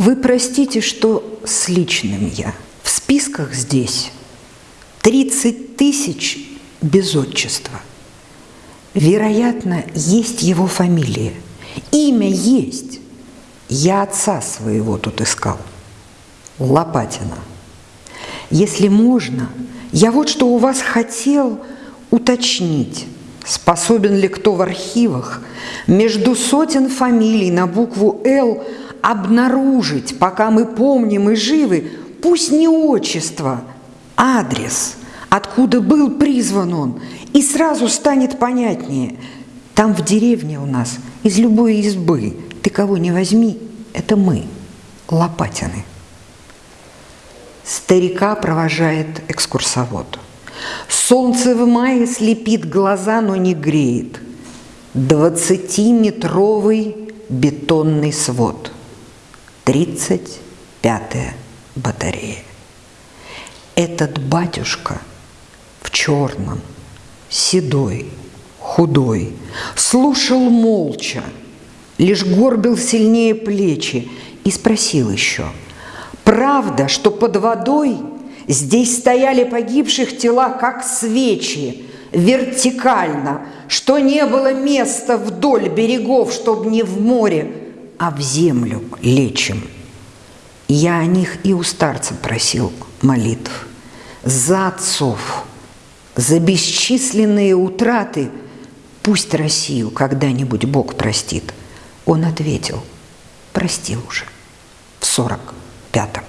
Вы простите, что с личным я. В списках здесь 30 тысяч без отчества. Вероятно, есть его фамилия. Имя есть. Я отца своего тут искал. Лопатина. Если можно, я вот что у вас хотел уточнить. Способен ли кто в архивах между сотен фамилий на букву «Л» обнаружить, пока мы помним и живы, пусть не отчество, адрес, откуда был призван он, и сразу станет понятнее. Там в деревне у нас из любой избы ты кого не возьми, это мы, Лопатины. Старика провожает экскурсовод. Солнце в мае слепит глаза, но не греет. Двадцатиметровый бетонный свод. Тридцать пятая батарея. Этот батюшка в черном, седой, худой, слушал молча, лишь горбил сильнее плечи и спросил еще – Правда, что под водой здесь стояли погибших тела, как свечи, вертикально, что не было места вдоль берегов, чтобы не в море, а в землю лечим. Я о них и у старца просил молитв. За отцов, за бесчисленные утраты пусть Россию когда-нибудь Бог простит. Он ответил, простил уже в сорок пятом.